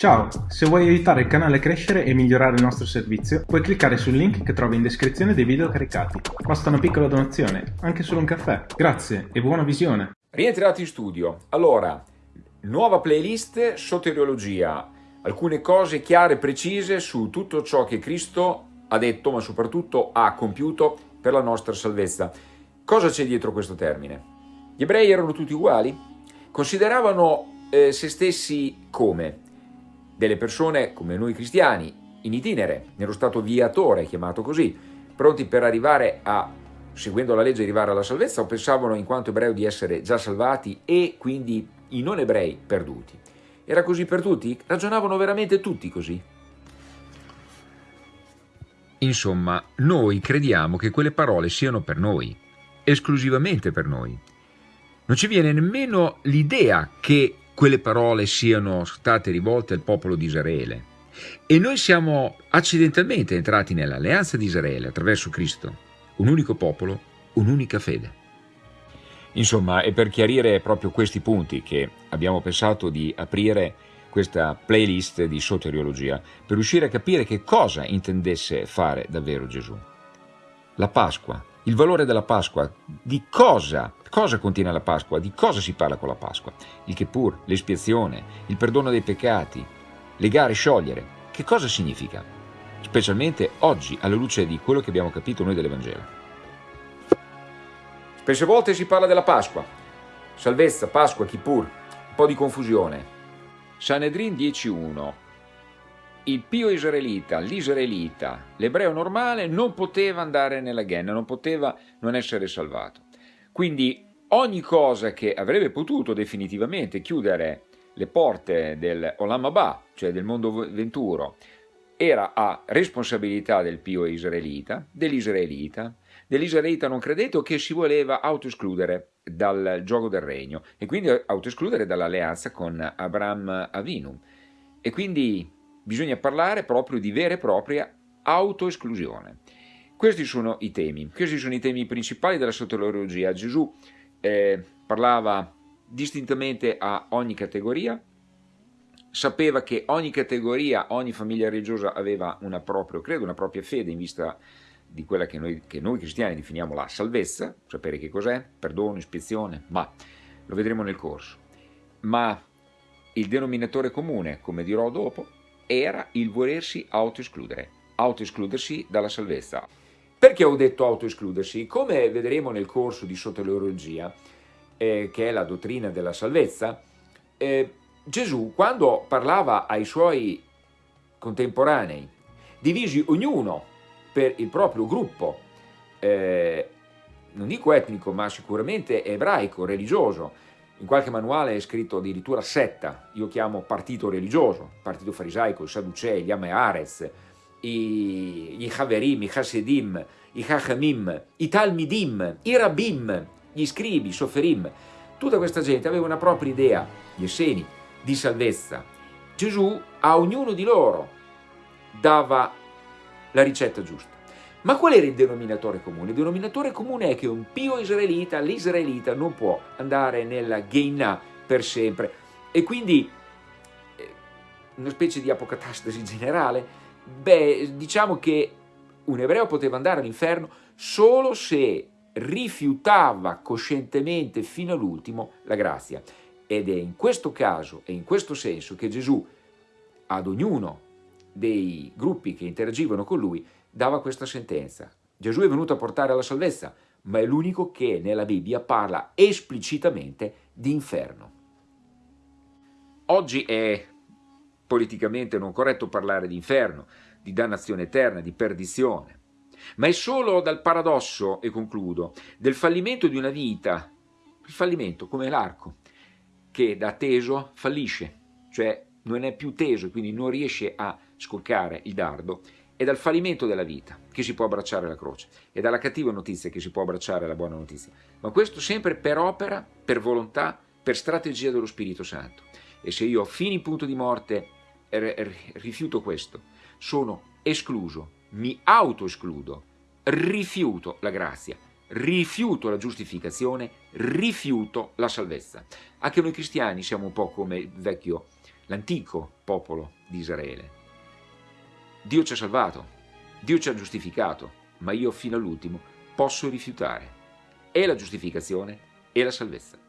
Ciao, se vuoi aiutare il canale a crescere e migliorare il nostro servizio, puoi cliccare sul link che trovi in descrizione dei video caricati. Basta una piccola donazione, anche solo un caffè. Grazie e buona visione! Rientrati in studio. Allora, nuova playlist soteriologia. Alcune cose chiare e precise su tutto ciò che Cristo ha detto, ma soprattutto ha compiuto per la nostra salvezza. Cosa c'è dietro questo termine? Gli ebrei erano tutti uguali? Consideravano eh, se stessi come? Delle persone come noi cristiani, in itinere, nello stato viatore, chiamato così, pronti per arrivare a, seguendo la legge, arrivare alla salvezza, o pensavano in quanto ebrei di essere già salvati e quindi i non ebrei perduti. Era così per tutti? Ragionavano veramente tutti così? Insomma, noi crediamo che quelle parole siano per noi, esclusivamente per noi. Non ci viene nemmeno l'idea che quelle parole siano state rivolte al popolo di Israele. E noi siamo accidentalmente entrati nell'alleanza di Israele attraverso Cristo, un unico popolo, un'unica fede. Insomma, è per chiarire proprio questi punti che abbiamo pensato di aprire questa playlist di soteriologia, per riuscire a capire che cosa intendesse fare davvero Gesù. La Pasqua, il valore della Pasqua, di cosa, cosa contiene la Pasqua, di cosa si parla con la Pasqua, il che pur, l'espiazione, il perdono dei peccati, legare, sciogliere, che cosa significa? Specialmente oggi, alla luce di quello che abbiamo capito noi dell'Evangelo. Spesse volte si parla della Pasqua, salvezza, Pasqua, Kippur, un po' di confusione. Sanedrin 10.1 il pio israelita, l'israelita, l'ebreo normale non poteva andare nella Ghenna, non poteva non essere salvato. Quindi ogni cosa che avrebbe potuto definitivamente chiudere le porte del Olam Abba, cioè del mondo venturo, era a responsabilità del pio israelita, dell'israelita, dell'israelita non credete o che si voleva autoescludere dal gioco del regno e quindi autoescludere dall'alleanza con Abraham Avinu. E quindi bisogna parlare proprio di vera e propria autoesclusione. Questi sono i temi, questi sono i temi principali della soteriologia. Gesù eh, parlava distintamente a ogni categoria, sapeva che ogni categoria, ogni famiglia religiosa aveva una propria credo, una propria fede in vista di quella che noi, che noi cristiani definiamo la salvezza, sapere che cos'è, perdono, ispezione, ma lo vedremo nel corso. Ma il denominatore comune, come dirò dopo, era il volersi autoescludere, autoescludersi dalla salvezza. Perché ho detto autoescludersi? Come vedremo nel corso di soteriologia, eh, che è la dottrina della salvezza, eh, Gesù quando parlava ai suoi contemporanei, divisi ognuno per il proprio gruppo, eh, non dico etnico ma sicuramente ebraico, religioso, in qualche manuale è scritto addirittura setta, io chiamo partito religioso, partito farisaico, i Sadducei, gli Amearez, i, i Haverim, i Hasidim, i Hachamim, i Talmidim, i Rabbim, gli scribi, i Soferim, tutta questa gente aveva una propria idea, gli Esseni, di salvezza. Gesù a ognuno di loro dava la ricetta giusta. Ma qual era il denominatore comune? Il denominatore comune è che un pio israelita, l'israelita, non può andare nella Geinah per sempre. E quindi, eh, una specie di apocatastasi generale, beh, diciamo che un ebreo poteva andare all'inferno solo se rifiutava coscientemente fino all'ultimo la grazia. Ed è in questo caso e in questo senso che Gesù ad ognuno dei gruppi che interagivano con lui dava questa sentenza. Gesù è venuto a portare la salvezza, ma è l'unico che nella Bibbia parla esplicitamente di inferno. Oggi è politicamente non corretto parlare di inferno, di dannazione eterna, di perdizione, ma è solo dal paradosso, e concludo, del fallimento di una vita, il fallimento come l'arco, che da teso fallisce, cioè non è più teso quindi non riesce a scoccare il dardo, è dal fallimento della vita che si può abbracciare la croce, è dalla cattiva notizia che si può abbracciare la buona notizia, ma questo sempre per opera, per volontà, per strategia dello Spirito Santo. E se io fino in punto di morte rifiuto questo, sono escluso, mi autoescludo, rifiuto la grazia, rifiuto la giustificazione, rifiuto la salvezza. Anche noi cristiani siamo un po' come l'antico popolo di Israele. Dio ci ha salvato, Dio ci ha giustificato, ma io fino all'ultimo posso rifiutare e la giustificazione e la salvezza.